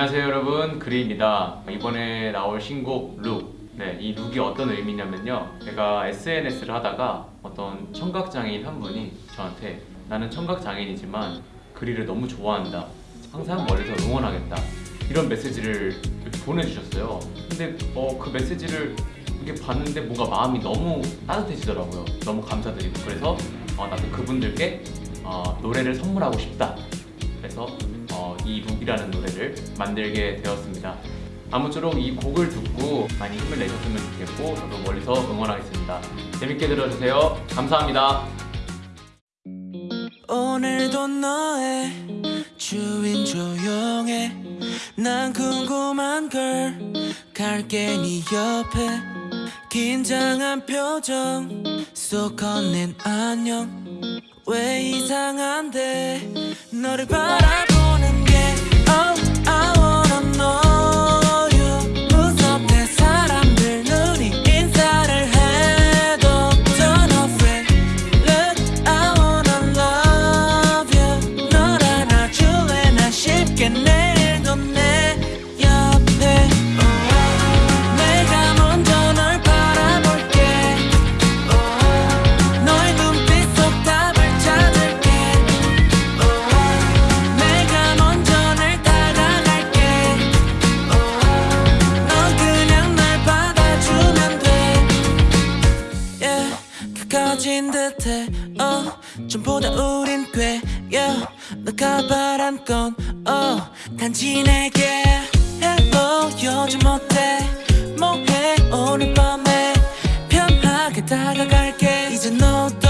안녕하세요 여러분. 그리입니다. 이번에 나올 신곡 룩 네, 이 룩이 어떤 의미냐면요. 제가 SNS를 하다가 어떤 청각장애인 한 분이 저한테 나는 청각장애인이지만 그리를 너무 좋아한다. 항상 멀리서 응원하겠다. 이런 메시지를 보내주셨어요. 근데 어, 그 메시지를 이렇게 봤는데 뭔가 마음이 너무 따뜻해지더라고요. 너무 감사드리고. 그래서 어, 나도 그분들께 어, 노래를 선물하고 싶다. 그래서 어, 이 룩이라는 노래를 만들게 되었습니다. 아무쪼록 이 곡을 듣고 많이 힘을 내셨으면 좋겠고 저도 멀리서 응원하겠습니다. 재밌게 들어주세요. 감사합니다. 오늘도 너의 주인 조용해 난 궁금한 걸 갈게 네 옆에 긴장한 표정 속 건넨 안녕 왜 이상한데 너를 바라 듯해 oh, 전보다 우린 꽤 yeah, 너가 바란 건 oh, 단지 내게 요즘 어때 뭐해 오늘 밤에 편하게 다가갈게. 이제 너도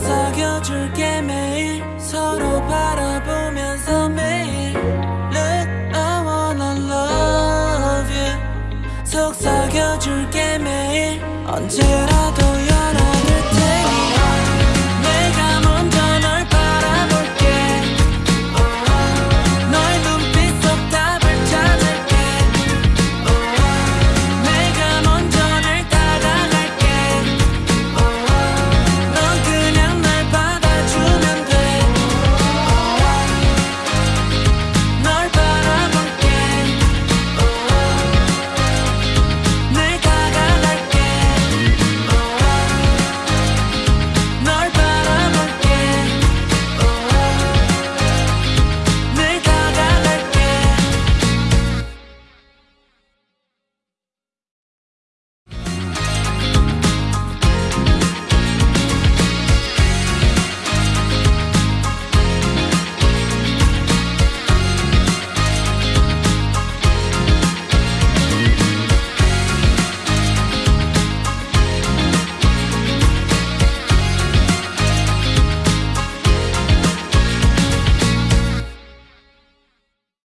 속삭여줄게 매일. 서로 바라보면서 매일. Look I wanna love you. 속삭여줄게 매일. 언제나